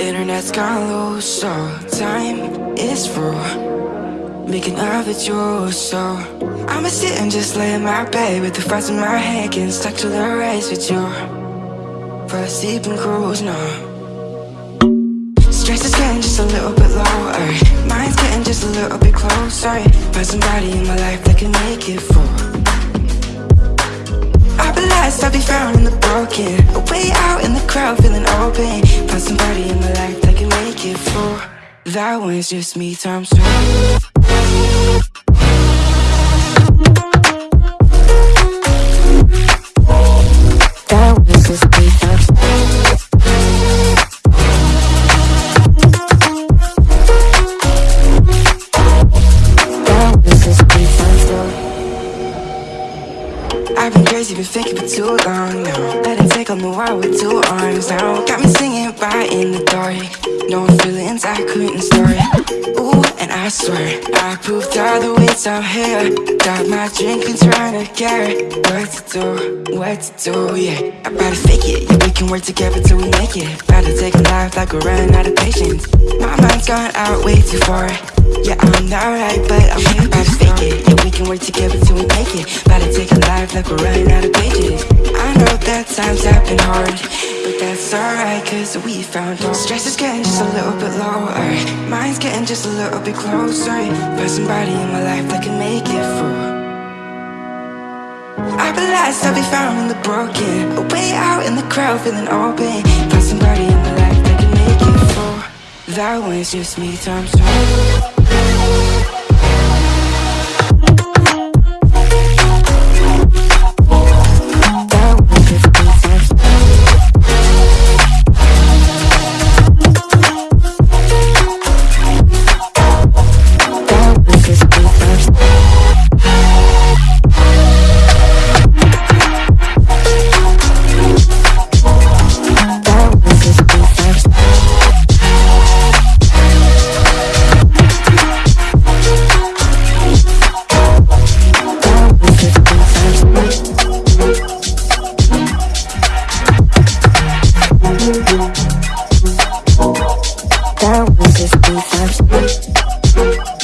Internet's gone low, so time is through Making love with you, so I'ma sit and just lay in my bed With the thoughts in my head Getting stuck to the race with you For a sleeping cruise, no. Stress is getting just a little bit lower. Mine's getting just a little bit closer. Find somebody in my life that can make it full crowd, feeling open. Find somebody in my life that can make it full That one's just me times two two I've been thinking for too long now Let it take on the world with two arms now. Got me singing right in the dark. No feelings I couldn't store Ooh, and I swear I proved all the ways I'm here. Got my drink and trying to get What to do, what to do, yeah. I better fake it, yeah, we can work together till we make it. Better take a life like we're running out of patience. My mind's gone out way too far. Yeah, I'm not right, but I'm here to fake it. Yeah, work together till we make it. About to take a life like we're running out of pages. I know that times have been hard But that's alright, cause we found Stress is getting just a little bit lower. Mind's getting just a little bit closer. Find somebody in my life that can make it through I lost, I'll be found in the broken. A Way out in the crowd, feeling open. Find somebody in my life that can make it full That one's just me times two I will just be fine.